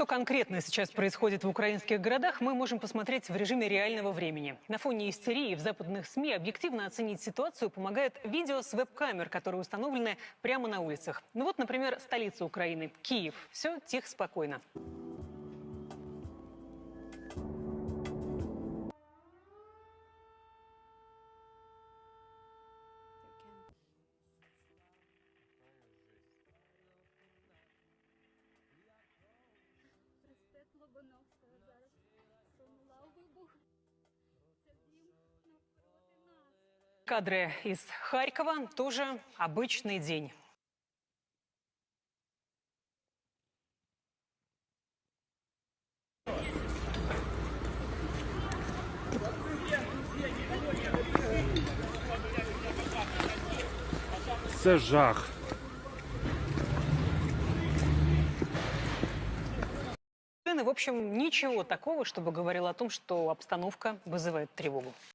Что конкретно сейчас происходит в украинских городах, мы можем посмотреть в режиме реального времени. На фоне истерии в западных СМИ объективно оценить ситуацию помогает видео с веб-камер, которые установлены прямо на улицах. Ну вот, например, столица Украины – Киев. Все тихо, спокойно. Кадры из Харькова – тоже обычный день. Це жах. В общем, ничего такого, чтобы говорило о том, что обстановка вызывает тревогу.